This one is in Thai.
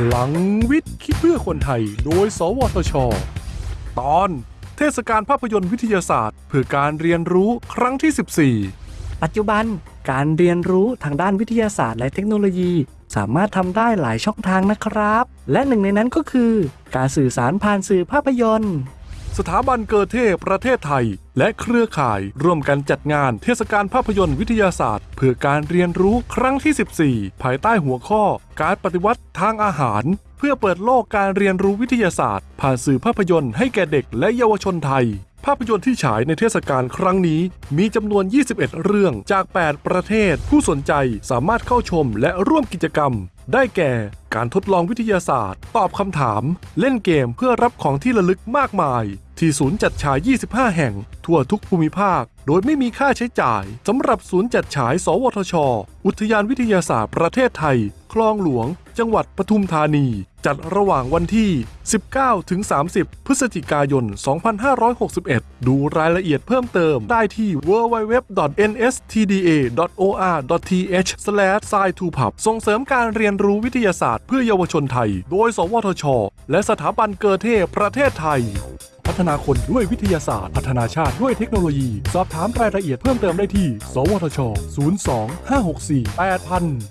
พลังวิทย์คิดเพื่อคนไทย โดย สวทช ตอนเทศกาลภาพยนตร์วิทยาศาสตร์ เพื่อการเรียนรู้ครั้งที่ 14 ปัจจุบันการเรียนรู้ทางด้านวิทยาศาสตร์และเทคโนโลยี สามารถทำได้หลายช่องทางนะครับ และหนึ่งในนั้นก็คือ การสื่อสารผ่านสื่อภาพยนตร์ สถาบันเกิดเทพประเทศไทย และเครือข่ายร่วมกันจัดงานเทศกาลภาพยนตร์วิทยาศาสตร์ เพื่อการเรียนรู้ครั้งที่ 14 ภายใต้หัวข้อ การปฏิวัติทางอาหาร เพื่อเปิดโลกการเรียนรู้วิทยาศาสตร์ ผ่านสื่อภาพยนตร์ให้แก่เด็กและเยาวชนไทยภาพยนตร์ที่ฉายในเทศกาลครั้งนี้ มีจำนวน 21 เรื่องจาก 8 ประเทศ ผู้สนใจสามารถเข้าชมและร่วมกิจกรรม ได้แก่ การทดลองวิทยาศาสตร์ ตอบคำถาม เล่นเกมเพื่อรับของที่ระลึกมากมาย ที่ศูนย์จัดฉาย 25 แห่ง ทั่วทุกภูมิภาค โดยไม่มีค่าใช้จ่ายสำหรับศูนย์จัดฉาย สวทช อุทยานวิทยาศาสตร์ประเทศไทย คลองหลวง จังหวัดปทุมธานี จัดระหว่างวันที่ 19 ถึง 30 พฤศจิกายน 2561 ดูรายละเอียดเพิ่มเติมได้ที่ www.nstda.or.th/sci2pub ส่งเสริมการเรียนรู้วิทยาศาสตร์เพื่อเยาวชนไทย โดย สวทช และสถาบันเกิดเทพประเทศไทย พัฒนาคนด้วยวิทยาศาสตร์ พัฒนาชาติด้วยเทคโนโลยี สอบถามรายละเอียดเพิ่มเติมได้ที่ สวทช 02 564 8000